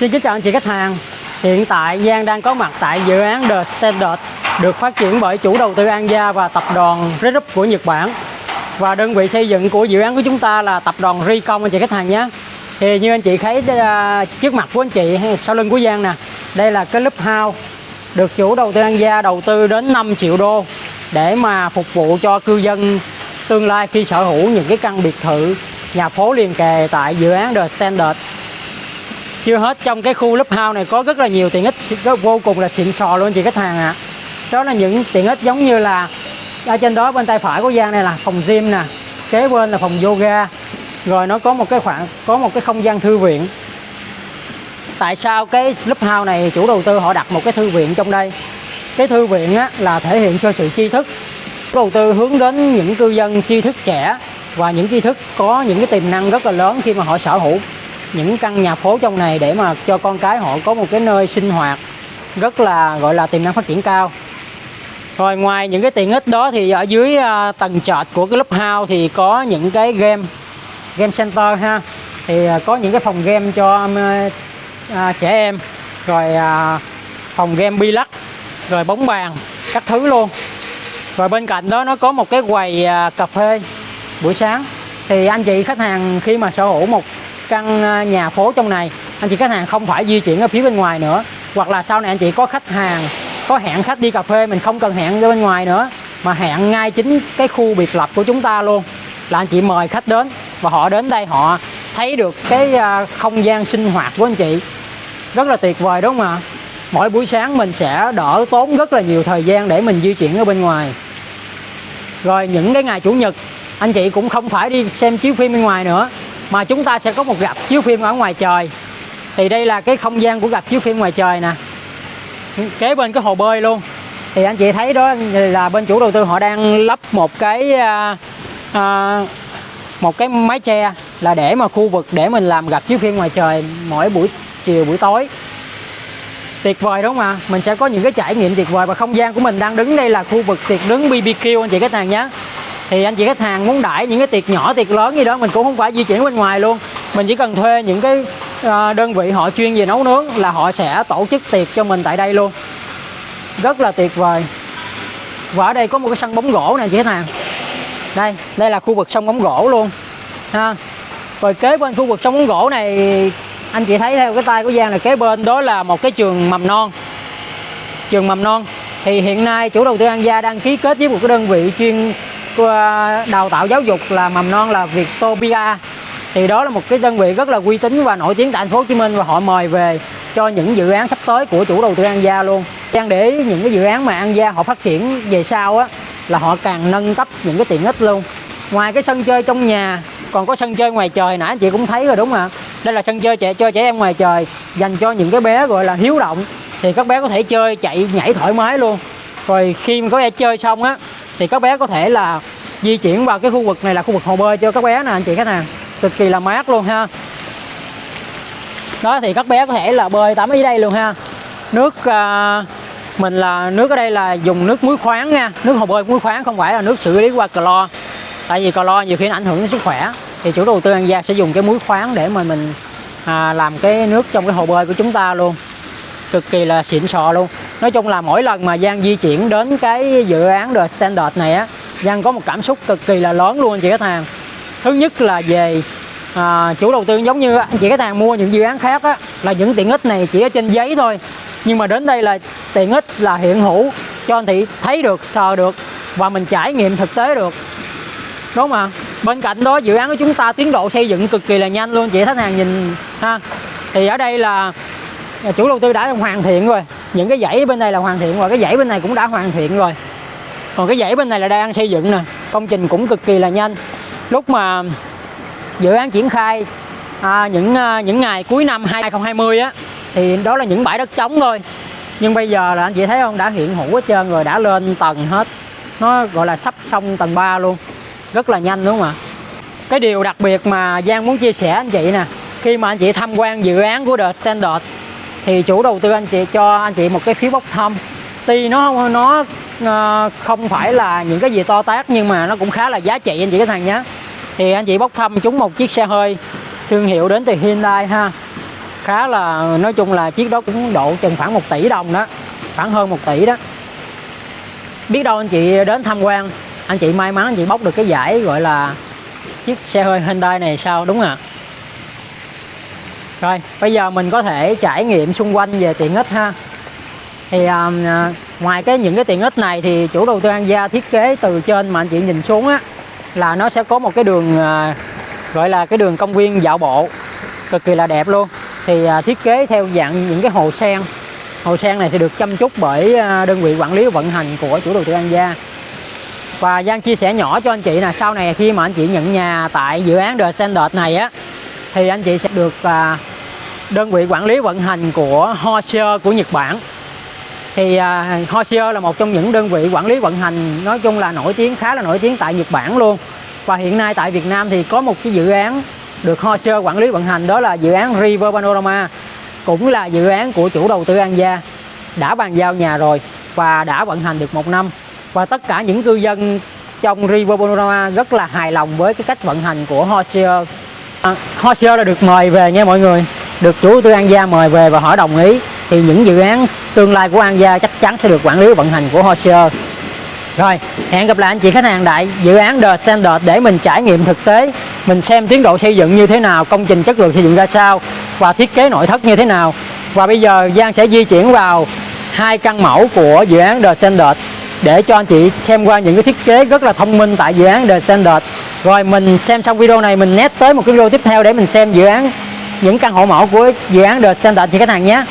Xin kính chào anh chị khách hàng. Hiện tại Giang đang có mặt tại dự án The Standard được phát triển bởi chủ đầu tư An Gia và tập đoàn Red của Nhật Bản. Và đơn vị xây dựng của dự án của chúng ta là tập đoàn Ricom anh chị khách hàng nhé. Thì như anh chị thấy à, trước mặt của anh chị sau lưng của Giang nè, đây là cái lớp house được chủ đầu tư An Gia đầu tư đến 5 triệu đô để mà phục vụ cho cư dân tương lai khi sở hữu những cái căn biệt thự nhà phố liền kề tại dự án The Standard chưa hết. Trong cái khu lớp house này có rất là nhiều tiện ích vô cùng là xịn sò luôn chị khách hàng ạ. À. đó là những tiện ích giống như là ở trên đó bên tay phải của Giang này là phòng gym nè kế bên là phòng yoga. Rồi nó có một cái khoảng có một cái không gian thư viện. Tại sao cái lớp house này chủ đầu tư họ đặt một cái thư viện trong đây? Cái thư viện á, là thể hiện cho sự tri thức. Chủ đầu tư hướng đến những cư dân tri thức trẻ và những tri thức có những cái tiềm năng rất là lớn khi mà họ sở hữu những căn nhà phố trong này để mà cho con cái họ có một cái nơi sinh hoạt rất là gọi là tiềm năng phát triển cao. Rồi ngoài những cái tiện ích đó thì ở dưới à, tầng trệt của cái lớp house thì có những cái game game center ha. Thì à, có những cái phòng game cho um, à, trẻ em. Rồi à, phòng game bi lắc rồi bóng bàn các thứ luôn. Rồi bên cạnh đó nó có một cái quầy à, cà phê buổi sáng. Thì anh chị khách hàng khi mà sở hữu một căn à, nhà phố trong này. Anh chị khách hàng không phải di chuyển ở phía bên ngoài nữa. Hoặc là sau này anh chị có khách hàng, có hẹn khách đi cà phê, mình không cần hẹn ra bên ngoài nữa. Mà hẹn ngay chính cái khu biệt lập của chúng ta luôn. Là anh chị mời khách đến. Và họ đến đây họ thấy được cái à, không gian sinh hoạt của anh chị. Rất là tuyệt vời, đúng không ạ? Mỗi buổi sáng mình sẽ đỡ tốn rất là nhiều thời gian để mình di chuyển ở bên ngoài. Rồi những cái ngày chủ nhật, anh chị cũng không phải đi xem chiếu phim bên ngoài nữa mà chúng ta sẽ có một gặp chiếu phim ở ngoài trời. Thì đây là cái không gian của gặp chiếu phim ngoài trời nè. Kế bên cái hồ bơi luôn. Thì anh chị thấy đó là bên chủ đầu tư họ đang lắp một cái à, à, một cái mái che là để mà khu vực để mình làm gặp chiếu phim ngoài trời mỗi buổi chiều buổi tối. Tuyệt vời đúng không ạ? Mình sẽ có những cái trải nghiệm tuyệt vời và không gian của mình đang đứng đây là khu vực tiệc đứng BBQ anh chị các nàng nhé thì anh chị khách hàng muốn đãi những cái tiệc nhỏ, tiệc lớn gì đó, mình cũng không phải di chuyển bên ngoài luôn. Mình chỉ cần thuê những cái ờ, đơn vị họ chuyên về nấu nướng là họ sẽ tổ chức tiệc cho mình tại đây luôn. Rất là tuyệt vời. Và ở đây có một cái sân bóng gỗ nè, chị khách hàng. Đây đây là khu vực sông bóng gỗ luôn, ha. Rồi kế bên khu vực sông bóng gỗ này, anh chị thấy theo cái tay của Giang là kế bên đó là một cái trường mầm non. Trường mầm non. Thì hiện nay chủ đầu tư An Gia đang ký kết với một cái đơn vị chuyên Ờ, đào tạo giáo dục là mầm non là Vietopia thì đó là một cái đơn vị rất là uy tín và nổi tiếng tại thành phố Hồ Chí Minh và họ mời về cho những dự án sắp tới của chủ đầu tư An Gia luôn. Đang để những cái dự án mà An Gia họ phát triển về sau á, là họ càng nâng cấp những cái tiện ích luôn. Ngoài cái sân chơi trong nhà, còn có sân chơi ngoài trời nãy anh chị cũng thấy rồi đúng không ạ? Đây là sân chơi trẻ cho trẻ em ngoài trời, dành cho những cái bé gọi là hiếu động thì các bé có thể chơi, chạy, nhảy thoải mái luôn. Rồi khi mà có chơi xong á thì các bé có thể là di chuyển vào cái khu vực này là khu vực hồ bơi cho các bé nè anh chị khách hàng. Cực kỳ là mát luôn ha. Đó thì các bé có thể là bơi tắm ở đây luôn ha. Nước uh, mình là nước ở đây là dùng nước muối khoáng nha. Nước hồ bơi muối khoáng không phải là nước xử lý qua clo. Tại vì clo nhiều khi nó ảnh hưởng đến sức khỏe. Thì chủ đầu tư an gia sẽ dùng cái muối khoáng để mà mình à, làm cái nước trong cái hồ bơi của chúng ta luôn. Cực kỳ là xịn sò luôn nói chung là mỗi lần mà Giang di chuyển đến cái dự án The Standard này á Giang có một cảm xúc cực kỳ là lớn luôn anh chị khách hàng. Thứ nhất là về à, chủ đầu tư giống như anh chị khách hàng mua những dự án khác á là những tiện ích này chỉ ở trên giấy thôi. Nhưng mà đến đây là tiện ích là hiện hữu cho anh chị thấy được sờ được và mình trải nghiệm thực tế được. Đúng không ạ bên cạnh đó dự án của chúng ta tiến độ xây dựng cực kỳ là nhanh luôn chị khách hàng nhìn ha. Thì ở đây là à, chủ đầu tư đã hoàn thiện rồi những cái dãy bên đây là hoàn thiện rồi cái dãy bên này cũng đã hoàn thiện rồi. Còn cái dãy bên này là đang xây dựng nè công trình cũng cực kỳ là nhanh. Lúc mà dự án triển khai à, những à, những ngày cuối năm 2020 á thì đó là những bãi đất trống thôi. Nhưng bây giờ là anh chị thấy không đã hiện hữu hết trơn rồi đã lên tầng hết. Nó gọi là sắp xong tầng 3 luôn. Rất là nhanh đúng không ạ? Cái điều đặc biệt mà Giang muốn chia sẻ anh chị nè khi mà anh chị tham quan dự án của The Standard thì chủ đầu tư anh chị cho anh chị một cái phiếu bốc thăm. Tuy nó nó uh, không phải là những cái gì to tát nhưng mà nó cũng khá là giá trị anh chị cái thằng nhé thì anh chị bốc thăm chúng một chiếc xe hơi thương hiệu đến từ Hyundai ha. Khá là nói chung là chiếc đó cũng độ chừng khoảng 1 tỷ đồng đó khoảng hơn 1 tỷ đó. Biết đâu anh chị đến tham quan anh chị may mắn anh chị bốc được cái giải gọi là chiếc xe hơi Hyundai này sao đúng à rồi bây giờ mình có thể trải nghiệm xung quanh về tiện ích ha. Thì um, ngoài cái những cái tiện ích này thì chủ đầu tư An Gia thiết kế từ trên mà anh chị nhìn xuống á là nó sẽ có một cái đường uh, gọi là cái đường công viên dạo bộ cực kỳ là đẹp luôn. Thì uh, thiết kế theo dạng những cái hồ sen. Hồ sen này sẽ được chăm chút bởi uh, đơn vị quản lý vận hành của chủ đầu tư An Gia. Và Giang chia sẻ nhỏ cho anh chị là sau này khi mà anh chị nhận nhà tại dự án The Standard này á thì anh chị sẽ được à, đơn vị quản lý vận hành của Hoser của Nhật Bản. Thì à, Hoser là một trong những đơn vị quản lý vận hành nói chung là nổi tiếng khá là nổi tiếng tại Nhật Bản luôn. Và hiện nay tại Việt Nam thì có một cái dự án được Hoser quản lý vận hành đó là dự án River Panorama cũng là dự án của chủ đầu tư An Gia. Đã bàn giao nhà rồi và đã vận hành được một năm. Và tất cả những cư dân trong River Panorama rất là hài lòng với cái cách vận hành của Hoser à, Hozier đã được mời về nha mọi người. Được chủ tư An Gia mời về và hỏi đồng ý thì những dự án tương lai của An Gia chắc chắn sẽ được quản lý vận hành của Hozier rồi hẹn gặp lại anh chị khách hàng đại dự án The Standard để mình trải nghiệm thực tế mình xem tiến độ xây dựng như thế nào công trình chất lượng xây dựng ra sao và thiết kế nội thất như thế nào. Và bây giờ Giang sẽ di chuyển vào hai căn mẫu của dự án The Standard để cho anh chị xem qua những cái thiết kế rất là thông minh tại dự án The Standard rồi, mình xem xong video này, mình nét tới một cái video tiếp theo để mình xem dự án, những căn hộ mẫu của dự án The Center cho khách hàng nhé.